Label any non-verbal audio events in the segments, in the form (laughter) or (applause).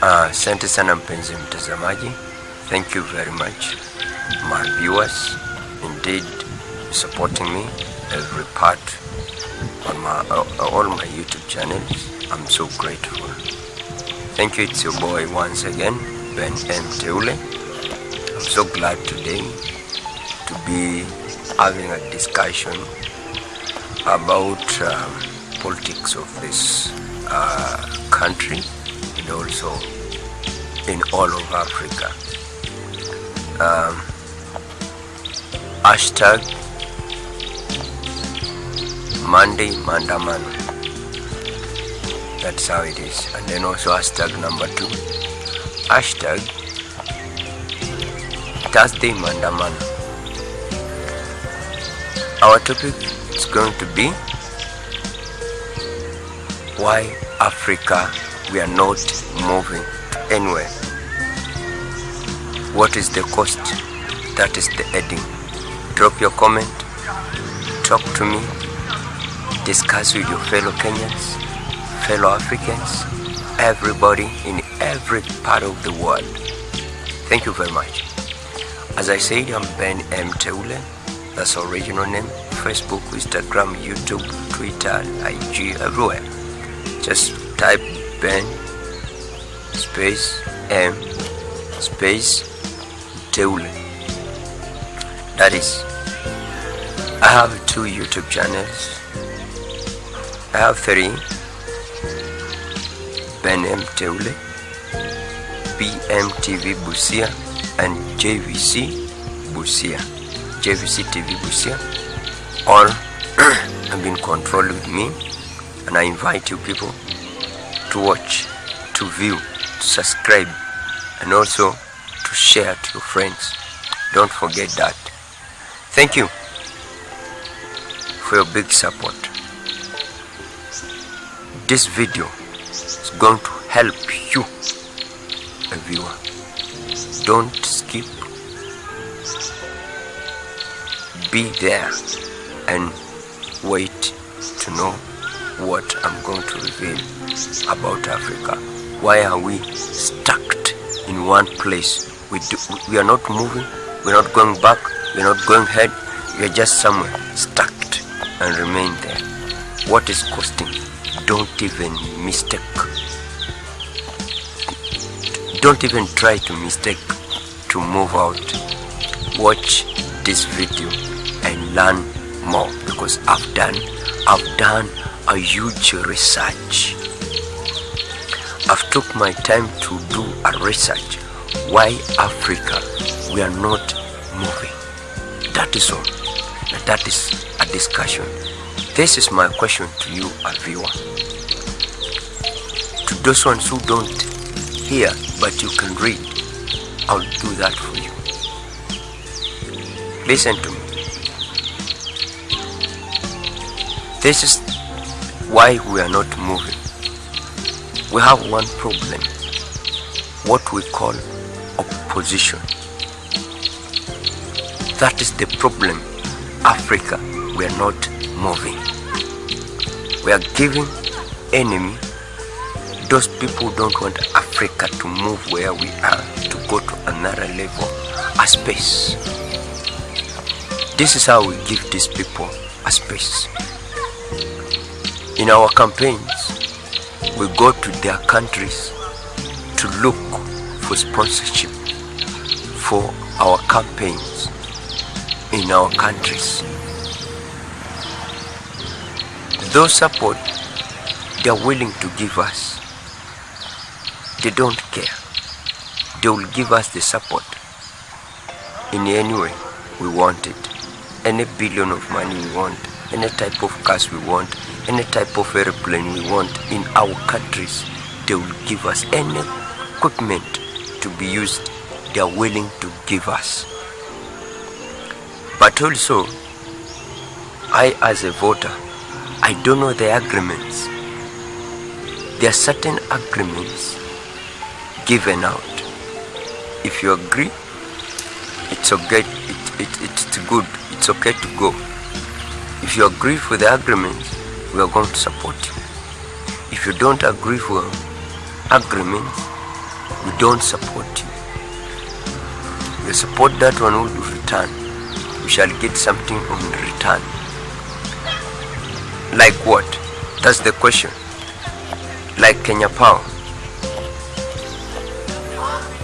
Asante uh, sana mpenzi mtazamaji, thank you very much my viewers, indeed supporting me every part on my uh, all my YouTube channels. I'm so grateful. Thank you. It's your boy once again, Ben M. Teule. I'm so glad today to be having a discussion about um, politics of this uh, country and also in all of Africa. Um, hashtag Monday Mandamano. That's how it is. And then also hashtag number two. Hashtag Thursday Mandamano. Our topic is going to be why Africa we are not moving anywhere. What is the cost? That is the heading. Drop your comment, talk to me, discuss with your fellow Kenyans, fellow Africans, everybody in every part of the world. Thank you very much. As I said, I'm Ben M. Teule. That's our original name. Facebook, Instagram, YouTube, Twitter, IG, everywhere. Just type Ben space M space Teule. That is, I have two YouTube channels. I have three. Ben M Teule, BMTV Busia, and JVC Busia. JVC TV Busia. All (clears throat) have been controlled with me, and I invite you people to watch, to view, to subscribe, and also to share to your friends. Don't forget that. Thank you for your big support. This video is going to help you, a viewer. Don't skip. Be there and wait to know what I'm going to reveal about Africa. Why are we stuck in one place? We, do, we are not moving, we're not going back, we're not going ahead, we're just somewhere stuck and remain there. What is costing? Don't even mistake. Don't even try to mistake to move out. Watch this video and learn more because I've done I've done a huge research. I've took my time to do a research why Africa we are not moving. That is all. That is a discussion. This is my question to you, a viewer. To those ones who don't hear but you can read, I'll do that for you. Listen to me. This is why we are not moving. We have one problem, what we call opposition. That is the problem. Africa, we are not moving. We are giving enemy. Those people don't want Africa to move where we are, to go to another level, a space. This is how we give these people a space. In our campaigns, we go to their countries to look for sponsorship for our campaigns in our countries. Those support they are willing to give us. They don't care. They will give us the support in any way we want it. Any billion of money we want, any type of cars we want, any type of airplane we want in our countries. They will give us any equipment to be used. They are willing to give us. But also, I as a voter, I don't know the agreements. There are certain agreements given out. If you agree, it's okay, it, it, it's good, it's okay to go. If you agree for the agreements, we are going to support you. If you don't agree for agreements, we don't support you. We support that one will return. We shall get something in return. Like what? That's the question. Like Kenya Power.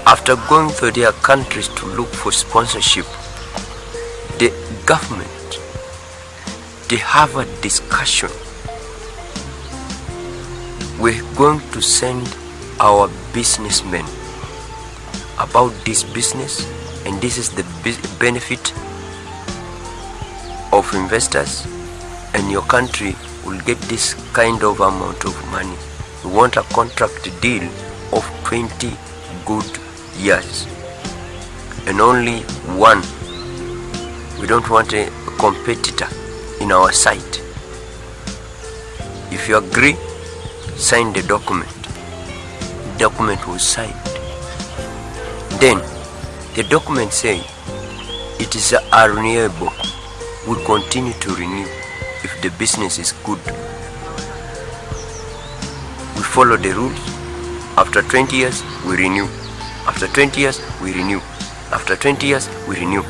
After going to their countries to look for sponsorship, the government they have a discussion. We're going to send our businessmen about this business and this is the benefit of investors and your country will get this kind of amount of money. We want a contract deal of 20 good years and only one. We don't want a competitor in our site. If you agree, sign the document. The document was signed. Then the document say it is renewable. We continue to renew if the business is good. We follow the rules. After 20 years, we renew. After 20 years, we renew. After 20 years, we renew.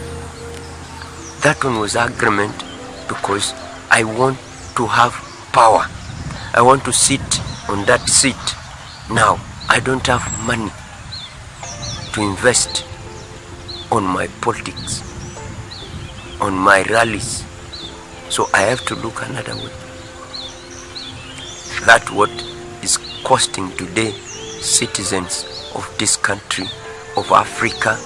That one was agreement because I want to have power. I want to sit on that seat. Now, I don't have money to invest on my politics, on my rallies. So I have to look another way. That what is costing today citizens of this country, of Africa,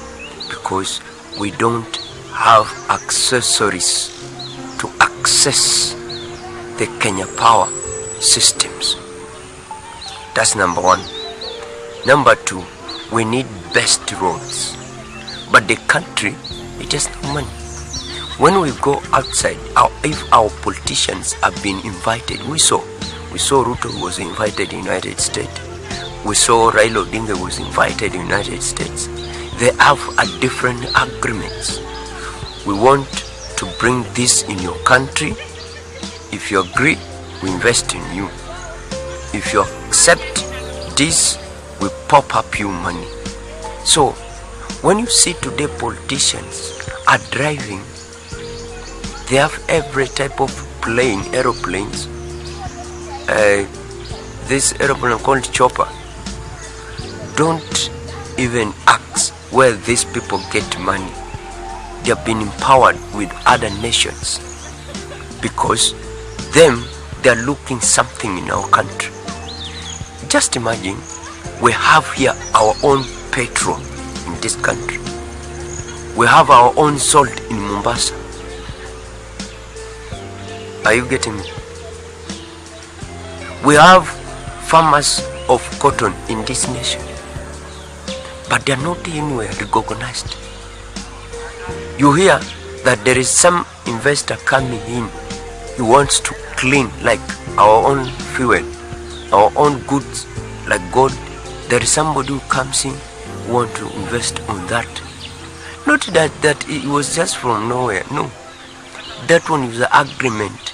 because we don't have accessories access the Kenya power systems. That's number one. Number two, we need best roads. But the country, it has no money. When we go outside, our, if our politicians have been invited, we saw, we saw Ruto was invited in United States. We saw Raila Odinga was invited in United States. They have a different agreements. We want to bring this in your country. If you agree, we invest in you. If you accept this, we pop up you money. So, when you see today politicians are driving, they have every type of plane, aeroplanes. Uh, this aeroplane called chopper. Don't even ask where these people get money they have been empowered with other nations because them they are looking something in our country. Just imagine we have here our own petrol in this country. We have our own salt in mombasa. Are you getting me? We have farmers of cotton in this nation but they are not anywhere recognized you hear that there is some investor coming in. He wants to clean like our own fuel our own goods like gold. There is somebody who comes in who want to invest on that. Not that that it was just from nowhere no. That one is the agreement.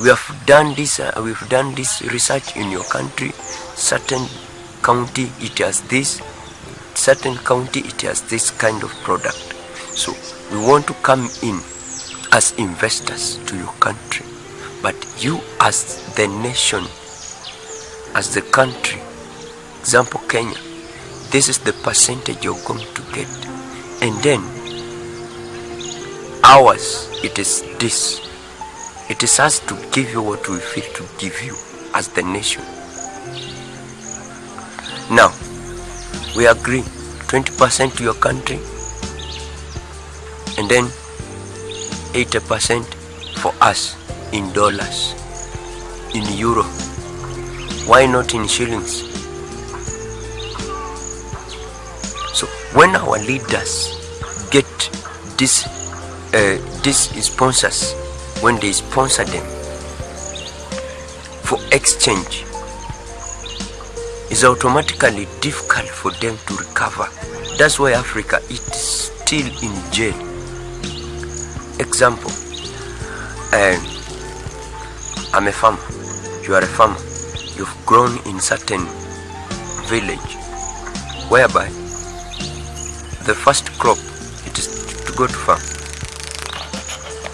We have done this uh, we've done this research in your country. Certain county it has this certain county it has this kind of product. So we want to come in as investors to your country. But you as the nation as the country example kenya this is the percentage you're going to get. And then ours it is this. It is us to give you what we feel to give you as the nation. Now we agree 20% to your country and then 80% for us in dollars in euro. Why not in shillings? So when our leaders get this uh, these sponsors when they sponsor them for exchange automatically difficult for them to recover. That's why Africa is still in jail. Example, um, I'm a farmer, you are a farmer, you've grown in certain village whereby the first crop it is to go to farm.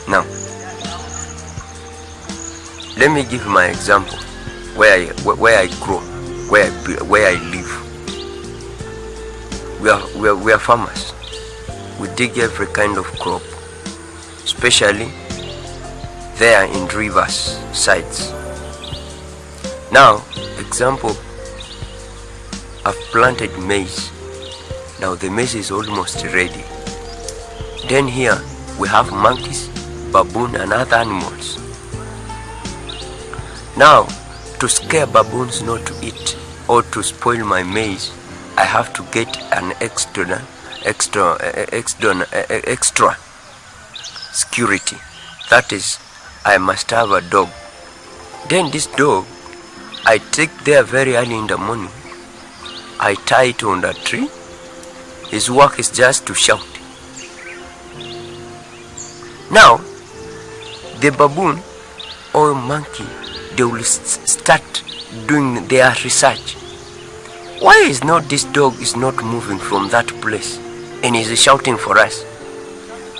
Now, let me give my example where I, where I grow, where I, where I live. We are, we, are, we are farmers. We dig every kind of crop, especially there in rivers sides. Now, example, I've planted maize. Now the maize is almost ready. Then here we have monkeys, baboon and other animals. Now, to scare baboons not to eat or to spoil my maize, I have to get an extra, extra, extra, extra security. That is, I must have a dog. Then this dog, I take there very early in the morning. I tie it on the tree. His work is just to shout. Now, the baboon or monkey, they will start doing their research. Why is not this dog is not moving from that place and is shouting for us?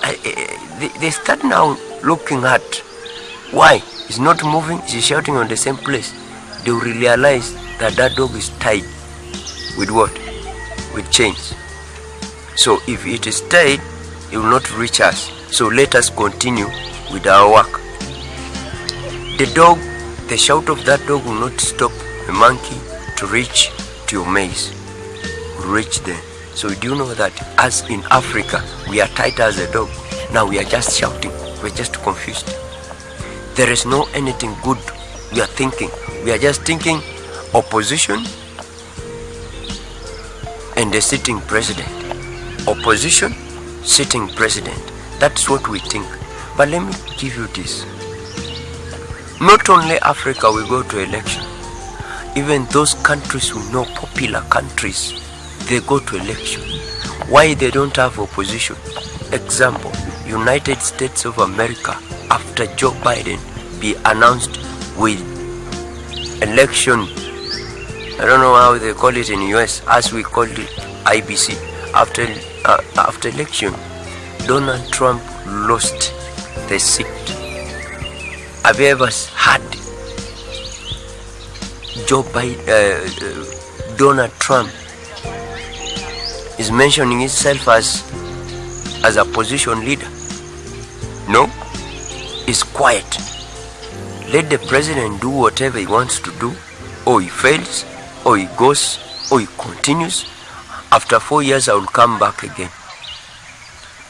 Eh, they start now looking at why he's not moving, he's shouting on the same place. They realize that that dog is tied with what? With chains. So if it is tied, it will not reach us. So let us continue with our work. The dog, the shout of that dog will not stop a monkey to reach to your. Will reach there. So do you know that as in Africa, we are tight as a dog. Now we are just shouting. We're just confused. There is no anything good we are thinking. We are just thinking opposition and the sitting president. Opposition, sitting president. That's what we think. But let me give you this. Not only Africa will go to election. Even those countries who know popular countries, they go to election. Why they don't have opposition? Example, United States of America after Joe Biden be announced with election I don't know how they call it in US as we call it IEBC after uh, after election Donald Trump lost the seat have you ever heard Joe Biden uh, uh, Donald Trump is mentioning himself as as a position leader? No. He's quiet. Let the president do whatever he wants to do. Or he fails. Or he goes. Or he continues. After four years i will come back again.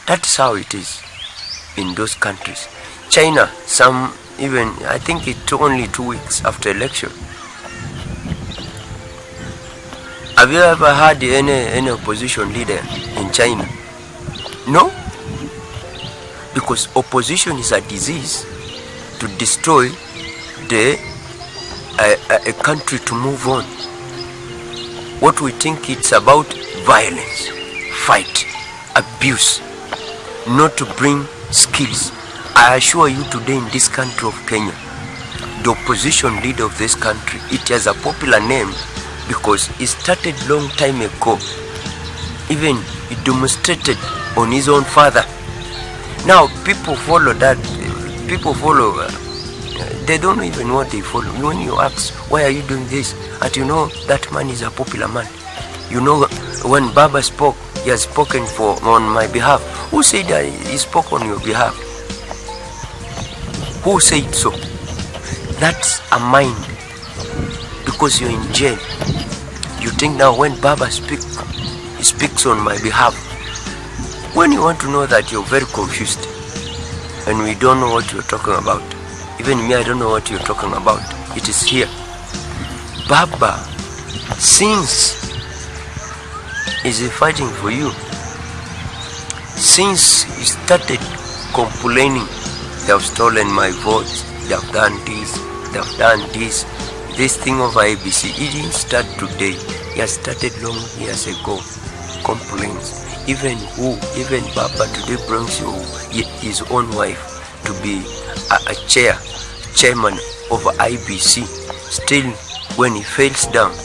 That's how it is in those countries. China some even i think it took only two weeks after election. Have you ever had any any opposition leader in china? No? Because opposition is a disease to destroy the a, a, a country to move on. What we think it's about violence fight abuse not to bring skills i assure you today in this country of kenya the opposition leader of this country it has a popular name because it started long time ago even he demonstrated on his own father. Now people follow that people follow uh, they don't even know what they follow. When you ask why are you doing this? And you know that man is a popular man. You know when baba spoke he has spoken for on my behalf. Who said that he spoke on your behalf who said so? That's a mind. Because you're in jail. You think now when baba speaks he speaks on my behalf. When you want to know that you're very confused and we don't know what you're talking about even me i don't know what you're talking about it is here. Baba since is he fighting for you since he started complaining they have stolen my votes they have done this they have done this this thing of iebc it didn't start today. It has started long years ago. Complaints. Even who even baba today brings you his own wife to be a, a chair chairman of iebc still when he fails down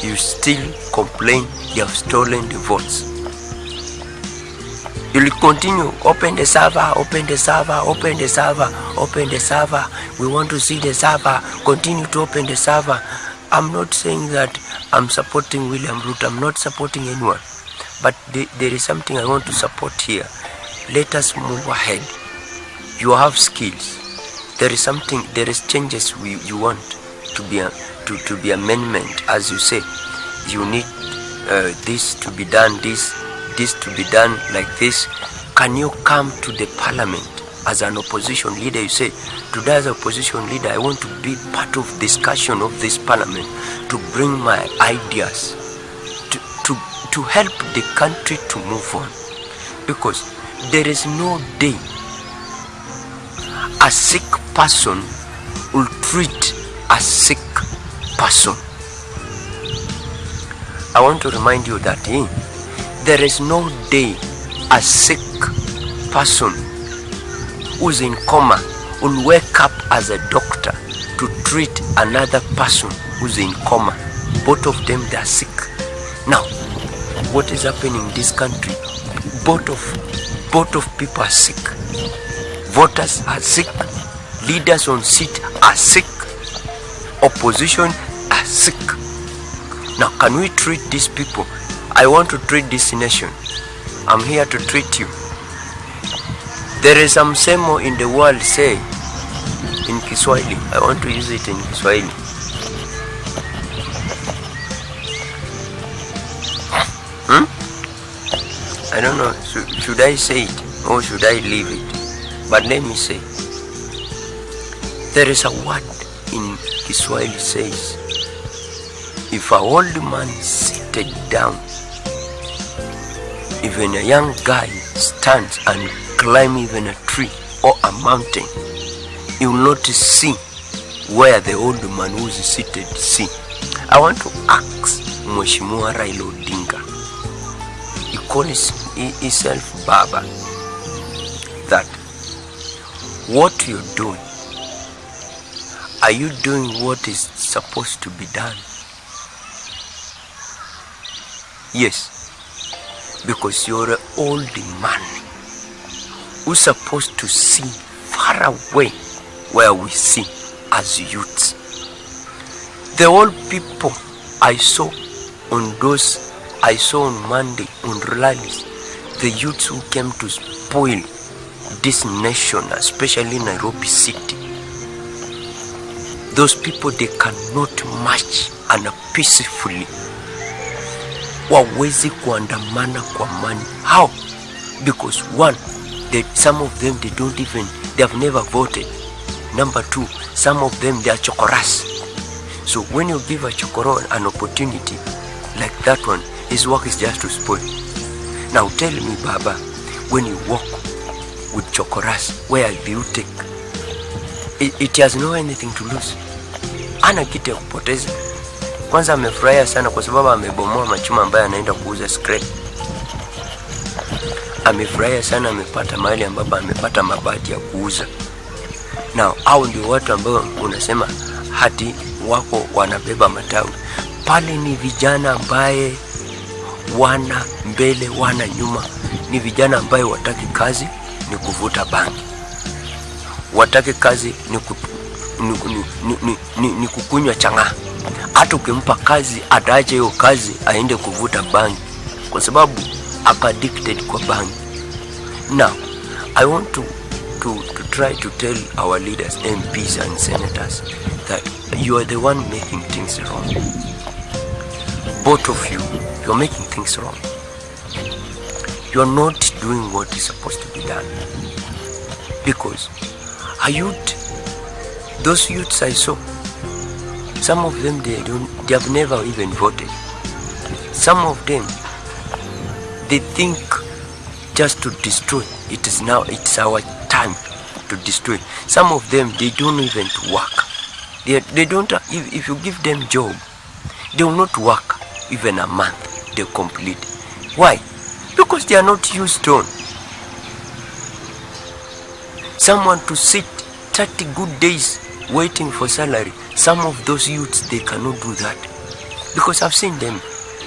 you still complain you have stolen the votes. You'll continue, open the server, open the server, open the server, open the server. We want to see the server. Continue to open the server. I'm not saying that I'm supporting William Ruto. I'm not supporting anyone. But th there is something I want to support here. Let us move ahead. You have skills. There is something, there is changes we, you want to be, a, to, to be amendment. As you say, you need uh, this to be done, this this to be done like this can you come to the parliament as an opposition leader? You say today as opposition leader i want to be part of discussion of this parliament to bring my ideas to, to, to help the country to move on. Because there is no day a sick person will treat a sick person. I want to remind you that eh, there is no day a sick person who's in coma will wake up as a doctor to treat another person who's in coma. Both of them they are sick. Now, what is happening in this country? Both of both of people are sick. Voters are sick. Leaders on seat are sick. Opposition are sick. Now, can we treat these people I want to treat this nation. I'm here to treat you. There is some semo in the world say in Kiswahili. I want to use it in Kiswahili. Hmm? I don't know. Should, should I say it or should I leave it? But let me say. There is a word in Kiswahili says, if a old man seated down even a young guy stands and climb even a tree or a mountain, you will not see where the old man who's seated see. I want to ask Mheshimiwa Raila Odinga. He calls himself Baba. That what you're doing, are you doing what is supposed to be done? Yes because you're an old man who's supposed to see far away where we see as youths. The old people I saw on those I saw on Monday on rallies, the youths who came to spoil this nation, especially Nairobi City. Those people they cannot march and peacefully wawezi kuandamana kwa amani. How? Because one, they, some of them they don't even they have never voted. Number two, some of them they are chokoras. So when you give a chokoro an opportunity like that one, his work is just to spoil. Now tell me, Baba, when you walk with chokoras, where do you take? It, it has no anything to lose. Ana kitu ya kupoteza. Kwanza amefurahia sana kwa sababu amebomoa machuma ambayo anaenda kuuza scrap. Amefurahia sana, amepata mahali ambapo amepata mabati ya kuuza. Na au ndio watu ambao unasema hati wako wanabeba matawi pale. Ni vijana ambaye wana mbele wana nyuma, ni vijana ambaye wataki kazi ni kuvuta bangi, wataki kazi ni, ku, ni, ni, ni, ni, ni, kukunywa chang'aa hata ukimpa kazi ataacha hiyo kazi aende kuvuta bangi kwa sababu ako addicted kwa bangi. Now, I want to, to, to try to tell our leaders, MPs and senators that you are the one making things wrong. Both of you, you are making things wrong. You are not doing what is supposed to be done. Because a youth, those youths I saw, some of them they don't they have never even voted. Some of them they think just to destroy. It is now it's our time to destroy. Some of them they don't even work. They, they don't if, if you give them job, they will not work even a month. They complete. Why? Because they are not used on. Someone to sit 30 good days waiting for salary. Some of those youths they cannot do that. because I've seen them.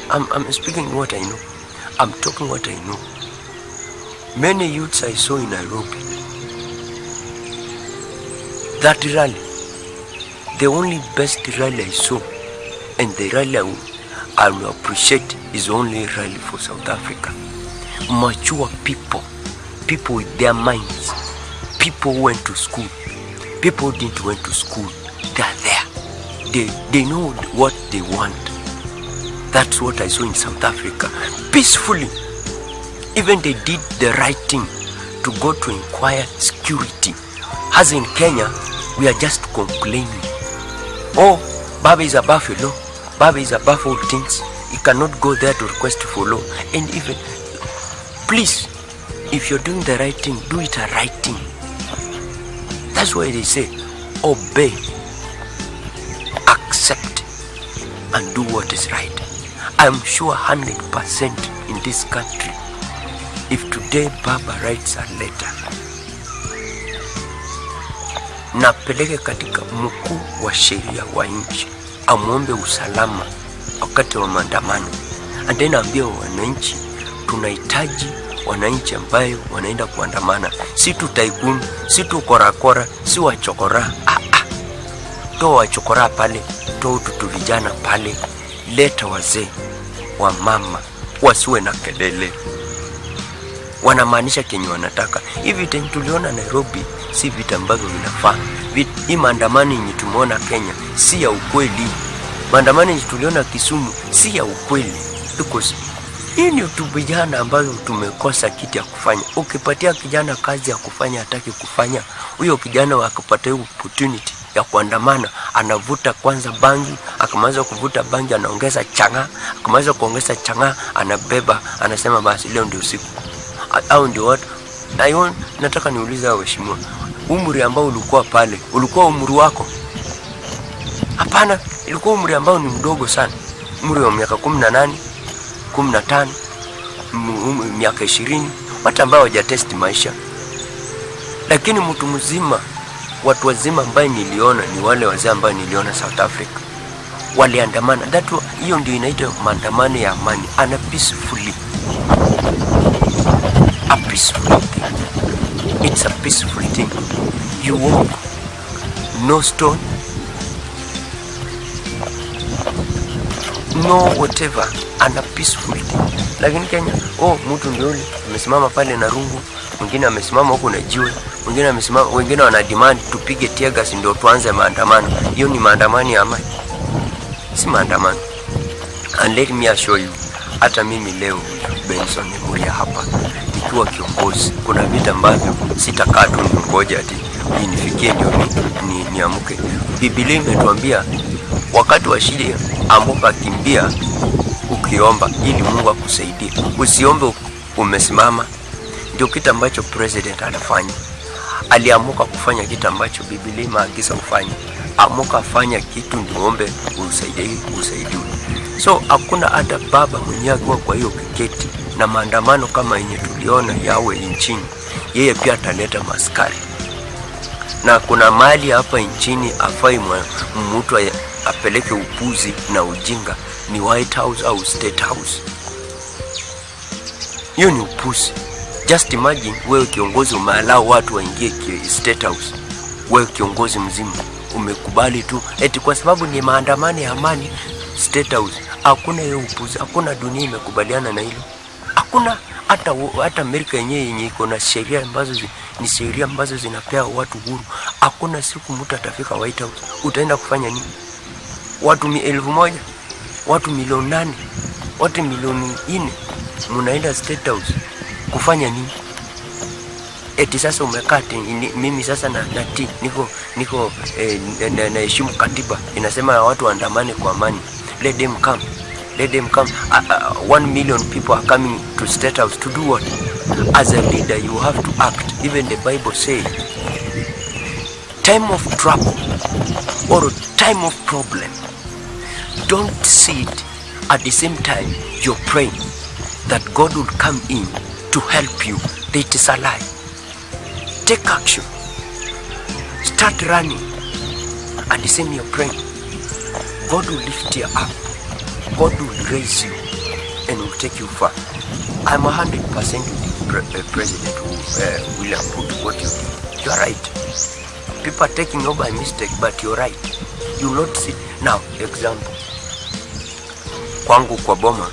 I'm, I'm speaking what I know. I'm talking what I know. Many youths I saw in Nairobi. That rally, the only best rally I saw, and the rally I will, appreciate is only rally for South Africa. Mature people, people with their minds, people who went to school, people didn't went to school, they are there. They, they know what they want. That's what I saw in South Africa. Peacefully. Even they did the right thing to go to inquire security. As in Kenya, we are just complaining. Oh, Baba is the law. Baba is above all things. He cannot go there to request for law. And even, please, if you're doing the right thing, do it a right thing. That's why they say, obey, accept, and do what is right. I'm sure 100% in this country, if today Baba writes a letter, napeleke katika mkuu wa sheria wa nchi amwombe usalama wakati wa maandamano, and then aambie wananchi tunahitaji wananchi ambayo wanaenda kuandamana, si tu taikuni, si tu korakora, si wachokora. Ah, ah. Toa wachokora pale, toa ututu vijana pale, leta wazee wa mama wasiwe na kelele, wanamaanisha kenye wanataka. Hivi vita tuliona Nairobi si vita ambavyo vinafaa. Hii maandamano yenye tumeona Kenya si ya ukweli. Maandamano yenye tuliona Kisumu si ya ukweli because hii ni tu vijana ambayo tumekosa kitu ya kufanya. Ukipatia kijana kazi ya kufanya hataki kufanya, huyo kijana akipata hiyo opportunity ya kuandamana, anavuta kwanza bangi, akimaliza kuvuta bangi anaongeza chang'aa, akimaliza kuongeza chang'aa anabeba, anasema basi leo ndio usiku au ndio watu Aion, nataka niulize waheshimiwa, umri ambao ulikuwa pale ulikuwa umri wako? Hapana, ilikuwa umri ambao ni mdogo sana, umri wa miaka kumi na nane kumi na tano miaka ishirini watu ambao hawajatesti maisha. Lakini mtu mzima, watu wazima ambaye niliona ni wale wazee ambao niliona South Africa waliandamana. That hiyo ndio inaitwa maandamano ya amani, ana peacefully a peaceful thing. It's a peaceful thing. You walk, no stone, no whatever, and a peaceful thing. Lakini Kenya, oh, mtu ndio amesimama pale na rungu, mwingine amesimama huku na jiwe, mwingine amesimama, wengine wana demand tupige tear gas ndio tuanze maandamano. Hiyo ni maandamano ya amani, si maandamano. And let me assure you, hata mimi leo Benson Muria hapa nikiwa kiongozi, kuna vita ambavyo sitakaa tu ningoja ati inifikie ndio ni, ni. Biblia imetuambia wakati wa shida amuka, kimbia ukiomba ili Mungu akusaidie. Usiombe umesimama. Ndio kitu ambacho president anafanya. Aliamuka kufanya kitu ambacho Biblia imaagiza ufanye. Amuka fanya kitu ndio ombe usaidie. So hakuna hata baba mwenyewe akiwa kwa hiyo kiketi na maandamano kama yenye tuliona yawe nchini, yeye pia ataleta maskari na kuna mali hapa nchini afai mtu apeleke upuzi na ujinga ni White House au State House. Hiyo ni upuzi. Just imagine wewe kiongozi umealau watu waingie State House, wewe kiongozi mzima umekubali tu eti kwa sababu ni maandamano ya amani State House. Hakuna hiyo upuzi, hakuna dunia imekubaliana na hilo, hakuna hata hata Amerika yenyewe yenye iko na sheria ambazo zi, ni sheria ambazo zinapea watu huru. Hakuna siku mtu atafika White House. Utaenda kufanya nini? Watu mi elfu moja watu milioni nane watu milioni nne mnaenda State House kufanya nini? Eti sasa umekaa mimi sasa na, na ti, niko niko eh, naheshimu na- na- katiba inasema watu waandamane kwa amani. Let them come. Let them come. Uh, uh, one million people are coming to State House to do what? As a leader, you have to act. Even the Bible says, time of trouble or time of problem, don't sit at the same time you're praying that God will come in to help you. It is a lie. Take action. Start running. At the same you're praying. God will lift you up. God will raise you and will take you far. I'm a hundred percent with pre- uh, President uh, William Ruto. What you did, you're right. People are taking over by mistake, but you're right. You not see now. Example, kwangu kwa boma,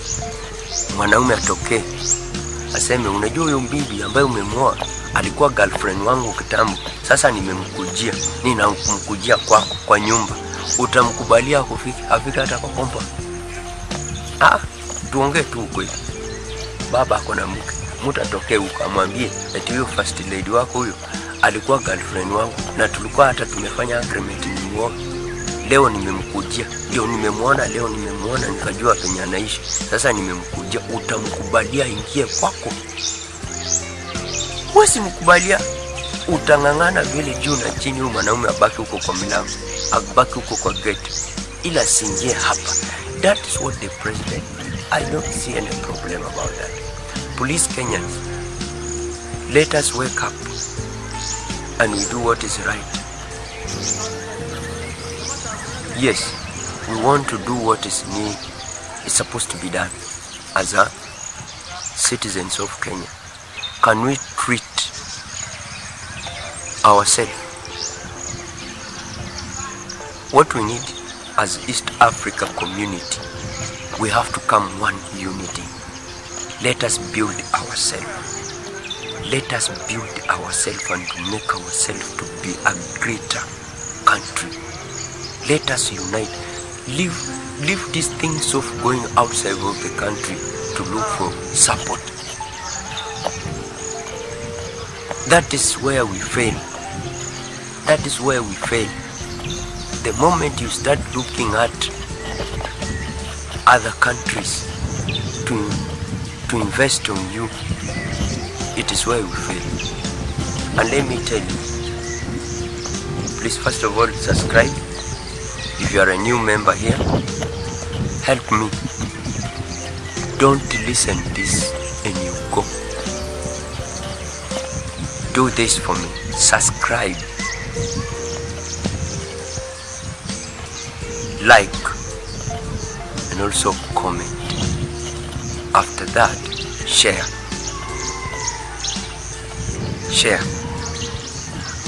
mwanaume atokee aseme, unajua huyo bibi ambaye umemwoa alikuwa girlfriend wangu kitambo, sasa nimemkujia, ninamkujia kwako kwa nyumba, utamkubalia kufika afika hata kwa kompa? Ah, tuongee tu ukweli. Baba ako na mke, mtu atokee huko amwambie eti huyo first lady wako huyo alikuwa girlfriend wangu na tulikuwa hata tumefanya agreement nimuoe. Leo nimemkujia, ndio nimemwona leo, nimemwona nikajua penye anaishi, sasa nimemkujia, utamkubalia ingie kwako? Huwezi mkubalia, utang'ang'ana vile juu na chini, huyu mwanaume abaki huko kwa milango, abaki huko kwa gate, ila siingie hapa. That is what the president. I don't see any problem about that. Police Kenyans, let us wake up and we do what is right. Yes, we want to do what is need, is supposed to be done as a citizens of Kenya. Can we treat ourselves? What we need as East Africa community, we have to come one unity. Let us build ourselves. Let us build ourselves and make ourselves to be a greater country. Let us unite. Leave, leave these things of going outside of the country to look for support. That is where we fail. That is where we fail. The moment you start looking at other countries to, to invest on you, it is where we fail. And let me tell you, please first of all subscribe. If you are a new member here, help me. Don't listen this and you go. Do this for me. Subscribe. Like and also comment. After that, share. Share.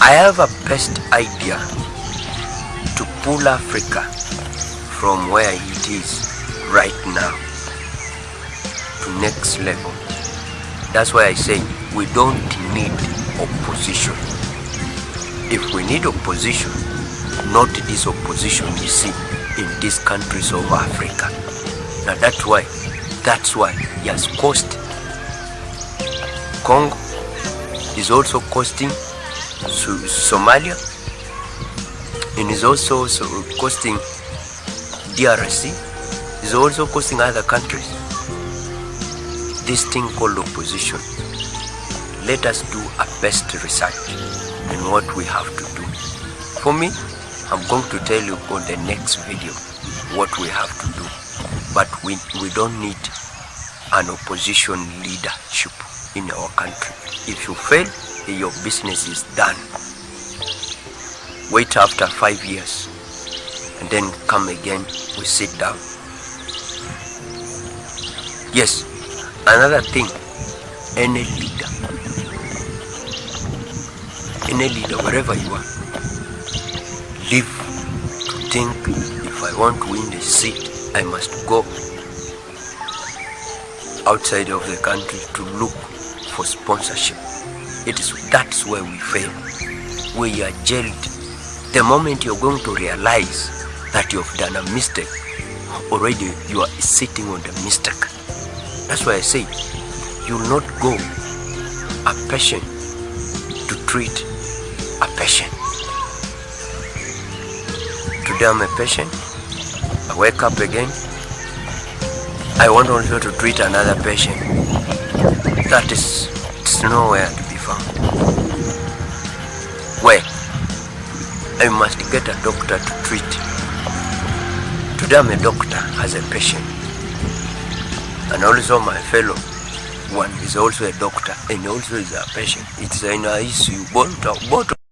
I have a best idea pull Africa from where it is right now to next level. That's why I say we don't need opposition. If we need opposition, not this opposition you see in these countries of Africa. Now that's why, that's why he has cost Congo is also costing Somalia and is also so costing DRC is also costing other countries. This thing called opposition. Let us do a best research in what we have to do. For me, I'm going to tell you on the next video what we have to do. But we, we don't need an opposition leadership in our country. If you fail, your business is done. Wait after five years and then come again, we sit down. Yes, another thing, any leader, any leader, wherever you are, live to think if I want to win the seat, I must go outside of the country to look for sponsorship. It is that's where we fail. We are jailed. The moment you're going to realize that you've done a mistake, already you are sitting on the mistake. That's why I say you not go a patient to treat a patient. Today I'm a patient. I wake up again. I want also to treat another patient. That is it's nowhere to be found. Where? I must get a doctor to treat. Today I'm a doctor as a patient. And also my fellow one is also a doctor and also is a patient. It's an issue. Both